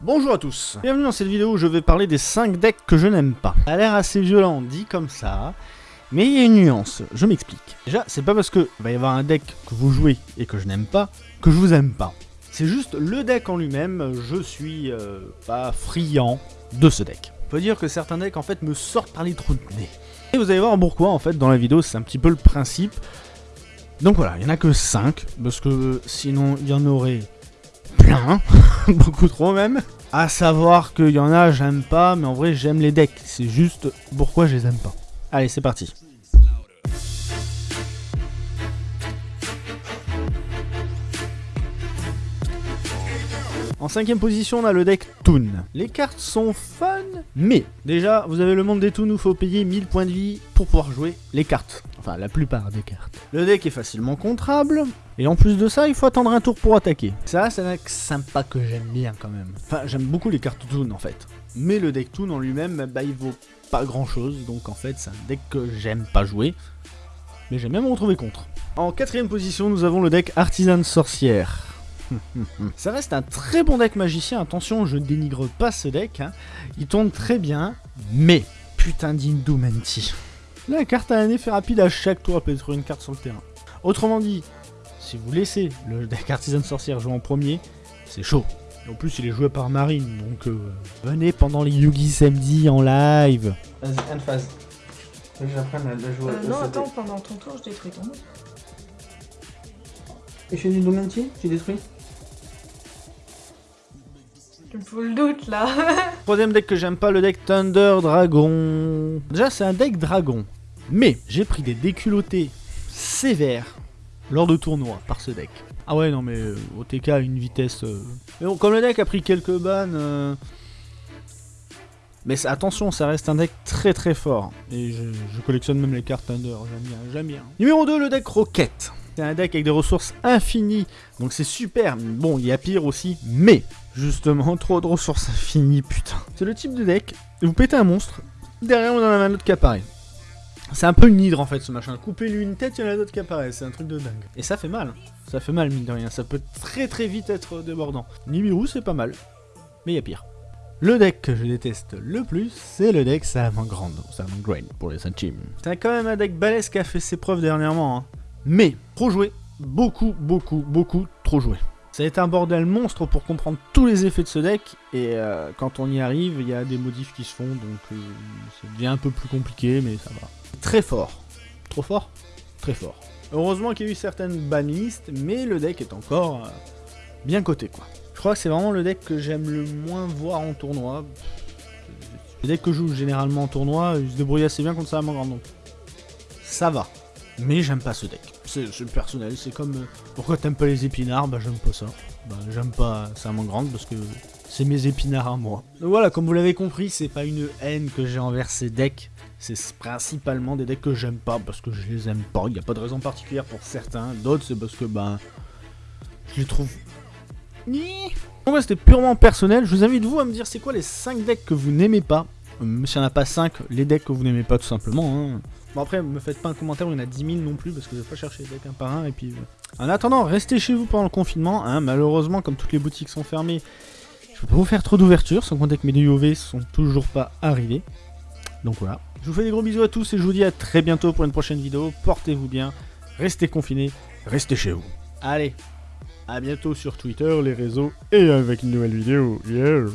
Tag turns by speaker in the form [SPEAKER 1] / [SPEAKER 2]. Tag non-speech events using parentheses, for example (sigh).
[SPEAKER 1] Bonjour à tous, bienvenue dans cette vidéo où je vais parler des 5 decks que je n'aime pas. Ça a l'air assez violent dit comme ça, mais il y a une nuance, je m'explique. Déjà, c'est pas parce que va y avoir un deck que vous jouez et que je n'aime pas, que je vous aime pas. C'est juste le deck en lui-même, je suis euh, pas friand de ce deck. Faut dire que certains decks en fait me sortent par les trous de nez. Et vous allez voir pourquoi en fait dans la vidéo, c'est un petit peu le principe. Donc voilà, il n'y en a que 5, parce que sinon il y en aurait plein, (laughs) beaucoup trop même. À savoir qu'il y en a, j'aime pas, mais en vrai j'aime les decks. C'est juste pourquoi je les aime pas. Allez, c'est parti. En cinquième position, on a le deck Toon. Les cartes sont fun, mais déjà, vous avez le monde des Toons où il faut payer 1000 points de vie pour pouvoir jouer les cartes. Enfin, la plupart des cartes. Le deck est facilement contrable, et en plus de ça, il faut attendre un tour pour attaquer. Ça, c'est un deck sympa que j'aime bien quand même. Enfin, j'aime beaucoup les cartes Toon en fait. Mais le deck Toon en lui-même, bah, il vaut pas grand chose, donc en fait, c'est un deck que j'aime pas jouer. Mais j'aime bien me retrouver contre. En quatrième position, nous avons le deck Artisan Sorcière. (laughs) Ça reste un très bon deck magicien, attention, je ne dénigre pas ce deck, hein. il tourne très bien, mais putain d'Indumenti. La carte a un effet rapide à chaque tour, à peut une carte sur le terrain. Autrement dit, si vous laissez le deck Artisan Sorcière jouer en premier, c'est chaud. en plus, il est joué par Marine, donc euh, venez pendant les Yugi samedi en live.
[SPEAKER 2] Vas-y, une phase. Faut que j'apprenne à la jouer.
[SPEAKER 3] Euh, non, attends, pendant ton tour, je détruis ton.
[SPEAKER 2] Et je suis Indumenti J'ai détruit
[SPEAKER 3] Tu me fous le doute là. (laughs)
[SPEAKER 1] Troisième deck que j'aime pas, le deck Thunder Dragon. Déjà, c'est un deck dragon. Mais j'ai pris des déculottés sévères lors de tournois par ce deck. Ah ouais, non mais euh, OTK à une vitesse... euh, Mais bon, comme le deck a pris quelques bannes... euh, Mais attention, ça reste un deck très très fort. Et je, je collectionne même les cartes Thunder, j'aime bien, j'aime bien. Numéro 2, le deck Rocket. C'est un deck avec des ressources infinies, donc c'est super. Bon, il y a pire aussi, mais justement, trop de ressources infinies, putain. C'est le type de deck, vous pétez un monstre, derrière on en a un autre qui apparaît. C'est un peu une hydre en fait ce machin. Coupez-lui une tête, il y en a d'autres qui apparaissent. C'est un truc de dingue. Et ça fait mal. Ça fait mal mine de rien. Ça peut très très vite être débordant. Nibiru c'est pas mal. Mais il y a pire. Le deck que je déteste le plus, c'est le deck Salamangreat. Salamangreat pour les Sunchim. C'est quand même un deck balèze qui a fait ses preuves dernièrement. hein. Mais, trop joué. Beaucoup, beaucoup, beaucoup trop joué. Ça a été un bordel monstre pour comprendre tous les effets de ce deck, et euh, quand on y arrive, il y a des modifs qui se font, donc euh, ça devient un peu plus compliqué, mais ça va. Très fort. Trop fort? Très fort. Heureusement qu'il y a eu certaines banlistes, mais le deck est encore euh, bien coté, quoi. Je crois que c'est vraiment le deck que j'aime le moins voir en tournoi. Les decks que je joue généralement en tournoi, ils se débrouillent assez bien contre ça à mon grand ça va. Mais j'aime pas ce deck. C'est personnel, c'est comme... euh, pourquoi t'aimes pas les épinards? Bah j'aime pas ça. Bah j'aime pas ça à grande parce que c'est mes épinards à moi. Voilà, comme vous l'avez compris, c'est pas une haine que j'ai envers ces decks. C'est principalement des decks que j'aime pas parce que je les aime pas. Il n'y a pas de raison particulière pour certains. D'autres, c'est parce que ben... Je les trouve... Donc ouais, c'était purement personnel. Je vous invite vous à me dire c'est quoi les 5 decks que vous n'aimez pas. Euh, Même s'il n'y en a pas 5, les decks que vous n'aimez pas tout simplement. hein. Bon après, me faites pas un commentaire où il y en a 10 000 non plus parce que je vais pas chercher les decks un par un. Et puis, euh. En attendant, restez chez vous pendant le confinement. hein. Malheureusement, comme toutes les boutiques sont fermées, je peux pas vous faire trop d'ouverture, sans compter que mes UV sont toujours pas arrivés. Donc voilà. Je vous fais des gros bisous à tous et je vous dis à très bientôt pour une prochaine vidéo. Portez-vous bien, restez confinés, restez chez vous. Allez, à bientôt sur Twitter, les réseaux et avec une nouvelle vidéo. Yeah